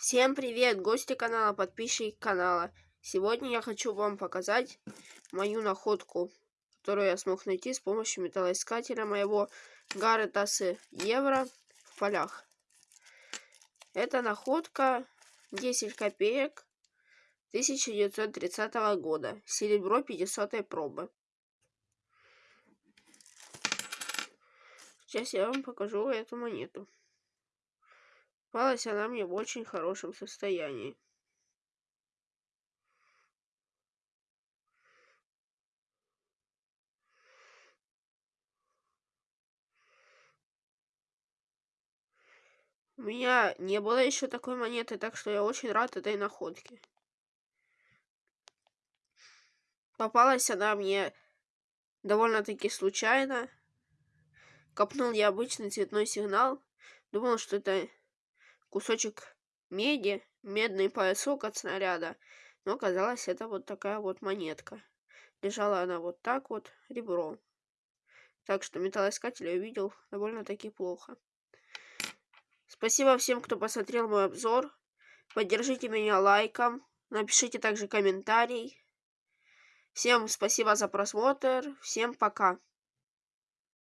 Всем привет, гости канала, подписчики канала. Сегодня я хочу вам показать мою находку, которую я смог найти с помощью металлоискателя моего Гарретасы Евро в полях. Это находка 10 копеек 1930 года, серебро 50 пробы. Сейчас я вам покажу эту монету. Попалась она мне в очень хорошем состоянии. У меня не было еще такой монеты, так что я очень рад этой находке. Попалась она мне довольно-таки случайно. Копнул я обычный цветной сигнал. Думал, что это кусочек меди, медный поясок от снаряда. Но оказалось, это вот такая вот монетка. Лежала она вот так вот, ребром. Так что металлоискатель я увидел довольно-таки плохо. Спасибо всем, кто посмотрел мой обзор. Поддержите меня лайком. Напишите также комментарий. Всем спасибо за просмотр. Всем пока.